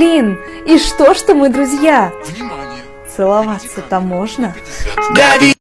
Блин, и что, что мы друзья? Внимание! Целоваться-то можно? 50.